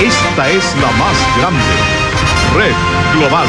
Esta es la más grande. Red Global.